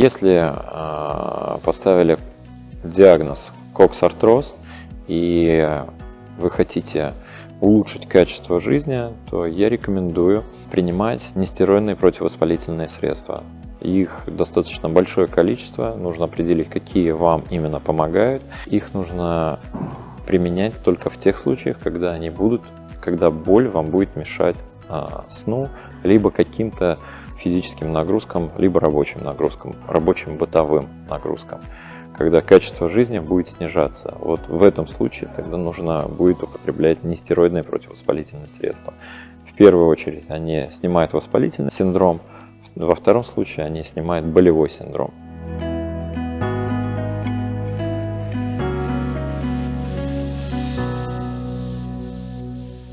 Если э, поставили диагноз коксартроз и вы хотите улучшить качество жизни, то я рекомендую принимать нестероидные противовоспалительные средства. Их достаточно большое количество, нужно определить, какие вам именно помогают. Их нужно применять только в тех случаях, когда они будут, когда боль вам будет мешать а, сну, либо каким-то физическим нагрузкам, либо рабочим нагрузкам, рабочим бытовым нагрузкам когда качество жизни будет снижаться. Вот в этом случае тогда нужно будет употреблять нестероидные противовоспалительные средства. В первую очередь они снимают воспалительный синдром, во втором случае они снимают болевой синдром.